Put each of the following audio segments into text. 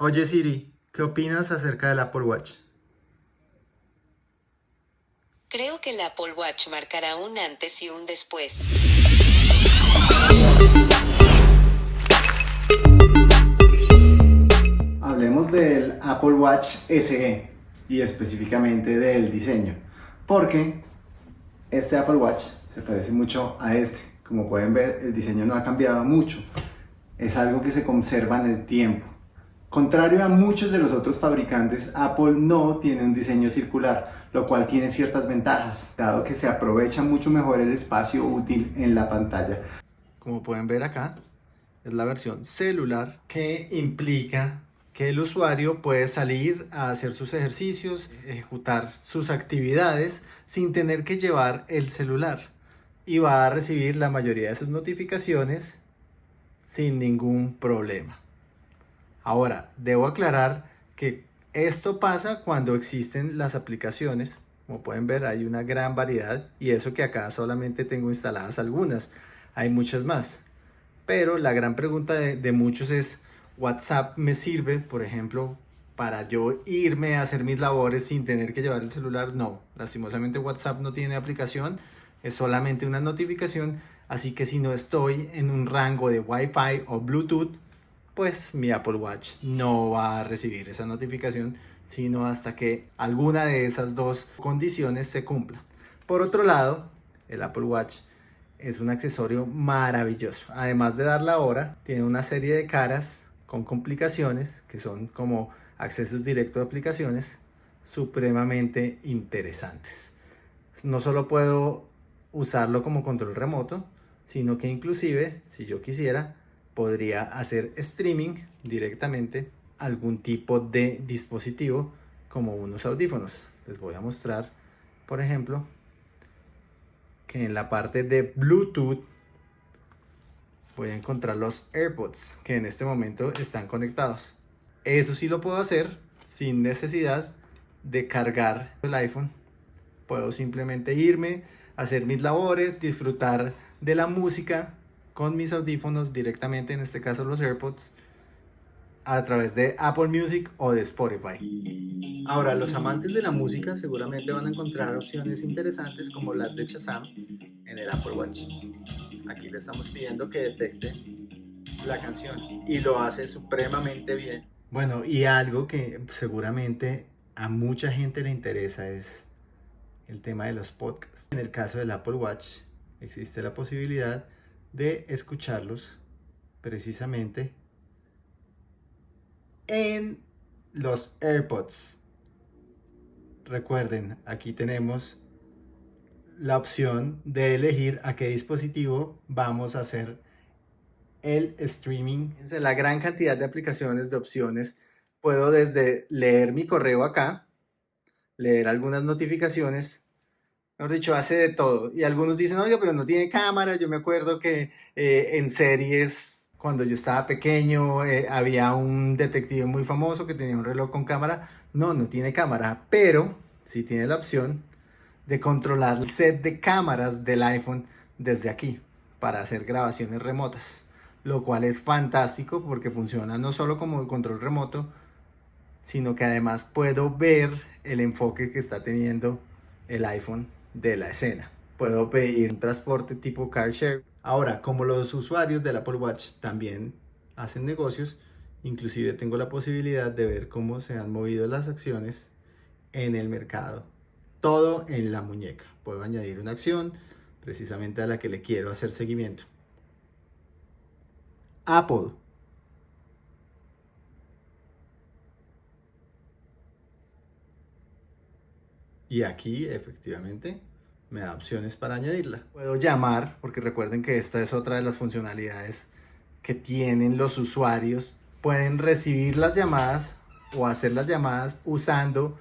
Oye Siri, ¿qué opinas acerca del Apple Watch? Creo que el Apple Watch marcará un antes y un después. Hablemos del Apple Watch SE y específicamente del diseño, porque este Apple Watch se parece mucho a este. Como pueden ver, el diseño no ha cambiado mucho. Es algo que se conserva en el tiempo. Contrario a muchos de los otros fabricantes, Apple no tiene un diseño circular, lo cual tiene ciertas ventajas, dado que se aprovecha mucho mejor el espacio útil en la pantalla. Como pueden ver acá, es la versión celular que implica que el usuario puede salir a hacer sus ejercicios, ejecutar sus actividades sin tener que llevar el celular y va a recibir la mayoría de sus notificaciones sin ningún problema. Ahora, debo aclarar que esto pasa cuando existen las aplicaciones. Como pueden ver, hay una gran variedad y eso que acá solamente tengo instaladas algunas. Hay muchas más. Pero la gran pregunta de, muchos es, ¿WhatsApp me sirve, por ejemplo, para yo irme a hacer mis labores sin tener que llevar el celular? No, lastimosamente WhatsApp no tiene aplicación, es solamente una notificación, así que si no estoy en un rango de Wi-Fi o Bluetooth, pues mi Apple Watch no va a recibir esa notificación sino hasta que alguna de esas dos condiciones se cumpla. Por otro lado, el Apple Watch es un accesorio maravilloso. Además de dar la hora, tiene una serie de caras con complicaciones que son como accesos directos a aplicaciones supremamente interesantes. No solo puedo usarlo como control remoto, sino que inclusive, si yo quisiera, podría hacer streaming directamente algún tipo de dispositivo como unos audífonos. Les voy a mostrar, por ejemplo, que en la parte de Bluetooth voy a encontrar los AirPods que en este momento están conectados. Eso sí lo puedo hacer sin necesidad de cargar el iPhone. Puedo simplemente irme, hacer mis labores, disfrutar de la música con mis audífonos directamente, en este caso los AirPods, a través de Apple Music o de Spotify. Ahora, los amantes de la música seguramente van a encontrar opciones interesantes como las de Shazam en el Apple Watch. Aquí le estamos pidiendo que detecte la canción y lo hace supremamente bien. Bueno, y algo que seguramente a mucha gente le interesa es el tema de los podcasts. En el caso del Apple Watch existe la posibilidad de escucharlos precisamente en los AirPods. Recuerden, aquí tenemos la opción de elegir a qué dispositivo vamos a hacer el streaming. La gran cantidad de aplicaciones, de opciones. Puedo desde leer mi correo acá, leer algunas notificaciones, mejor dicho, hace de todo. Y algunos dicen, oye, pero no tiene cámara. Yo me acuerdo que eh, en series, cuando yo estaba pequeño, eh, había un detective muy famoso que tenía un reloj con cámara. No, no tiene cámara, pero sí tiene la opción de controlar el set de cámaras del iPhone desde aquí para hacer grabaciones remotas. Lo cual es fantástico porque funciona no solo como control remoto, sino que además puedo ver el enfoque que está teniendo el iPhone de la escena. Puedo pedir un transporte tipo car share. Ahora, como los usuarios del Apple Watch también hacen negocios, inclusive tengo la posibilidad de ver cómo se han movido las acciones en el mercado. Todo en la muñeca. Puedo añadir una acción precisamente a la que le quiero hacer seguimiento. Apple y aquí efectivamente me da opciones para añadirla. Puedo llamar, porque recuerden que esta es otra de las funcionalidades que tienen los usuarios. Pueden recibir las llamadas o hacer las llamadas usando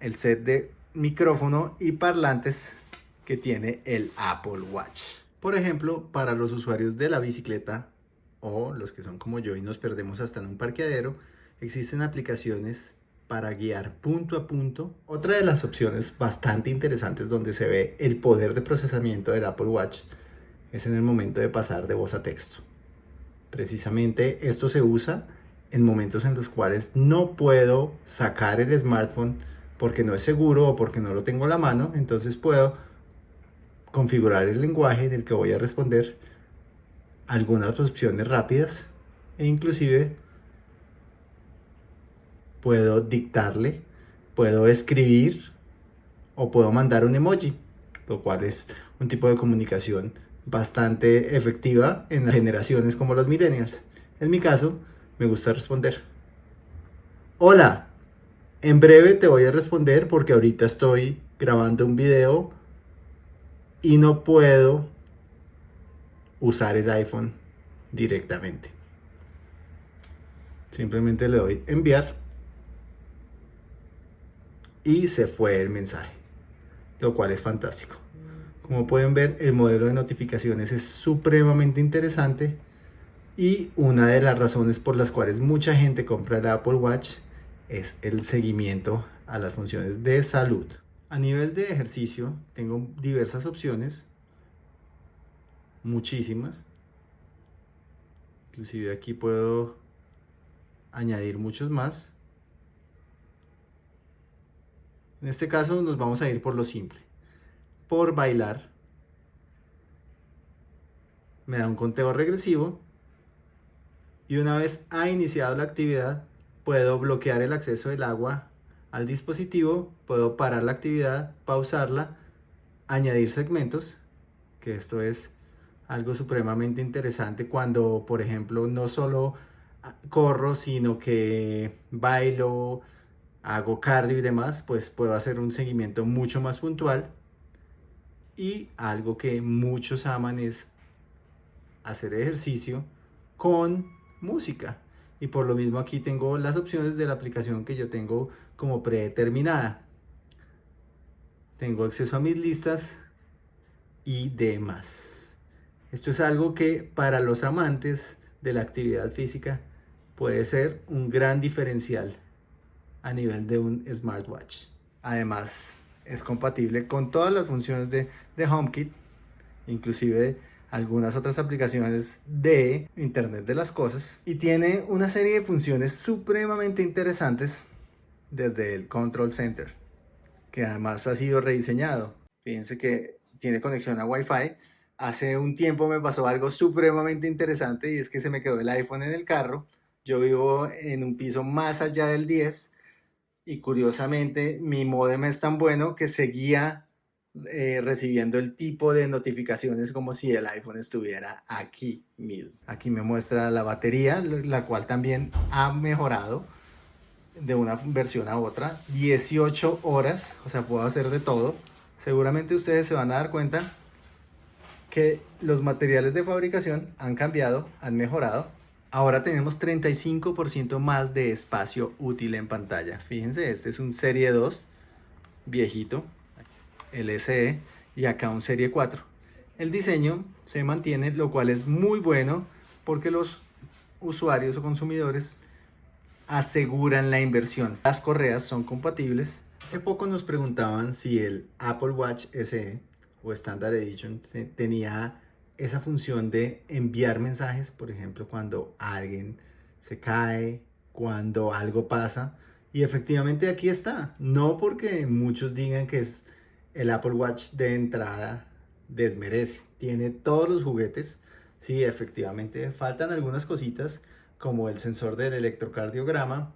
el set de micrófono y parlantes que tiene el Apple Watch. Por ejemplo, para los usuarios de la bicicleta o los que son como yo y nos perdemos hasta en un parqueadero, existen aplicaciones para guiar punto a punto. Otra de las opciones bastante interesantes donde se ve el poder de procesamiento del Apple Watch es en el momento de pasar de voz a texto. Precisamente esto se usa en momentos en los cuales no puedo sacar el smartphone porque no es seguro o porque no lo tengo a la mano, entonces puedo configurar el lenguaje en el que voy a responder algunas opciones rápidas e inclusive puedo dictarle, puedo escribir o puedo mandar un emoji, lo cual es un tipo de comunicación bastante efectiva en generaciones como los millennials. En mi caso, me gusta responder. Hola, en breve te voy a responder porque ahorita estoy grabando un video y no puedo usar el iPhone directamente. Simplemente le doy enviar y se fue el mensaje, lo cual es fantástico. Como pueden ver, el modelo de notificaciones es supremamente interesante y una de las razones por las cuales mucha gente compra el Apple Watch es el seguimiento a las funciones de salud. A nivel de ejercicio, tengo diversas opciones, muchísimas. Inclusive aquí puedo añadir muchos más. En este caso nos vamos a ir por lo simple. Por bailar. Me da un conteo regresivo. Y una vez ha iniciado la actividad, puedo bloquear el acceso del agua al dispositivo, puedo parar la actividad, pausarla, añadir segmentos, que esto es algo supremamente interesante cuando, por ejemplo, no solo corro, sino que bailo, hago cardio y demás, pues puedo hacer un seguimiento mucho más puntual. Y algo que muchos aman es hacer ejercicio con música. Y por lo mismo aquí tengo las opciones de la aplicación que yo tengo como predeterminada. Tengo acceso a mis listas y demás. Esto es algo que para los amantes de la actividad física puede ser un gran diferencial a nivel de un smartwatch. Además, es compatible con todas las funciones de, de HomeKit, inclusive algunas otras aplicaciones de Internet de las Cosas y tiene una serie de funciones supremamente interesantes desde el Control Center, que además ha sido rediseñado. Fíjense que tiene conexión a Wi-Fi. Hace un tiempo me pasó algo supremamente interesante y es que se me quedó el iPhone en el carro yo vivo en un piso más allá del 10 y curiosamente mi modem es tan bueno que seguía eh, recibiendo el tipo de notificaciones como si el iPhone estuviera aquí. Aquí me muestra la batería, la cual también ha mejorado de una versión a otra. 18 horas, o sea, puedo hacer de todo. Seguramente ustedes se van a dar cuenta que los materiales de fabricación han cambiado, han mejorado Ahora tenemos 35% más de espacio útil en pantalla. Fíjense, este es un Serie 2 viejito, LCE, y acá un Serie 4. El diseño se mantiene, lo cual es muy bueno porque los usuarios o consumidores aseguran la inversión. Las correas son compatibles. Hace poco nos preguntaban si el Apple Watch SE o Standard Edition tenía esa función de enviar mensajes, por ejemplo, cuando alguien se cae, cuando algo pasa. Y efectivamente aquí está. No porque muchos digan que es el Apple Watch de entrada desmerece. Tiene todos los juguetes. Sí, efectivamente faltan algunas cositas como el sensor del electrocardiograma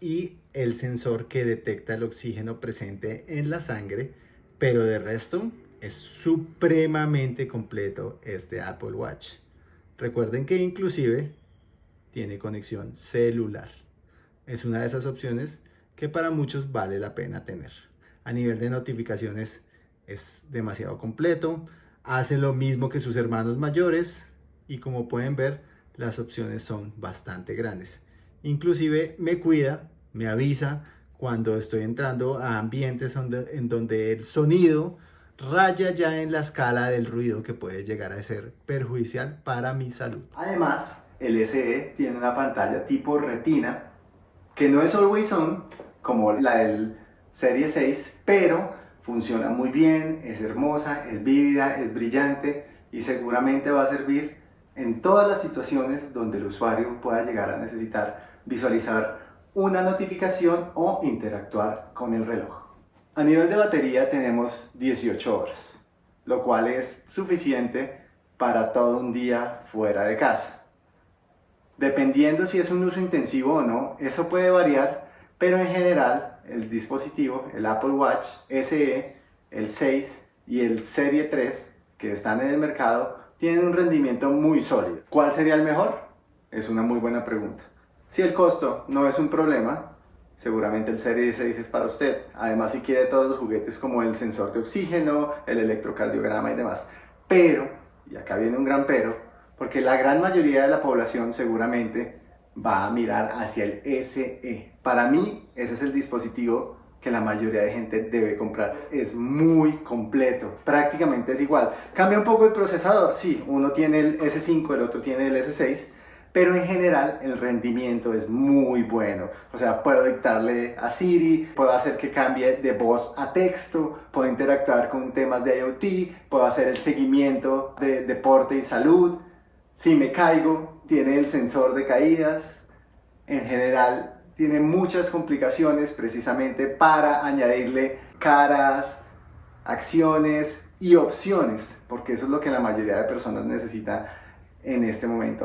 y el sensor que detecta el oxígeno presente en la sangre. Pero de resto, es supremamente completo este Apple Watch. Recuerden que inclusive tiene conexión celular. Es una de esas opciones que para muchos vale la pena tener. A nivel de notificaciones es demasiado completo. Hace lo mismo que sus hermanos mayores y como pueden ver las opciones son bastante grandes. Inclusive me cuida, me avisa cuando estoy entrando a ambientes en donde el sonido raya ya en la escala del ruido que puede llegar a ser perjudicial para mi salud. Además, el SE tiene una pantalla tipo retina que no es always on como la del Serie 6, pero funciona muy bien, es hermosa, es vívida, es brillante y seguramente va a servir en todas las situaciones donde el usuario pueda llegar a necesitar visualizar una notificación o interactuar con el reloj. A nivel de batería tenemos 18 horas, lo cual es suficiente para todo un día fuera de casa. Dependiendo si es un uso intensivo o no, eso puede variar, pero en general el dispositivo, el Apple Watch SE, el 6 y el Serie 3 que están en el mercado, tienen un rendimiento muy sólido. ¿Cuál sería el mejor? Es una muy buena pregunta. Si el costo no es un problema, seguramente el Serie 6 es para usted. Además, si quiere todos los juguetes como el sensor de oxígeno, el electrocardiograma y demás. Pero, y acá viene un gran pero, porque la gran mayoría de la población seguramente va a mirar hacia el SE. Para mí, ese es el dispositivo que la mayoría de gente debe comprar. Es muy completo, prácticamente es igual. Cambia un poco el procesador, sí, uno tiene el S5, el otro tiene el S6, pero en general el rendimiento es muy bueno. O sea, puedo dictarle a Siri, puedo hacer que cambie de voz a texto, puedo interactuar con temas de IoT, puedo hacer el seguimiento de deporte y salud. Si me caigo, tiene el sensor de caídas. En general, tiene muchas complicaciones precisamente para añadirle caras, acciones y opciones, porque eso es lo que la mayoría de personas necesita en este momento.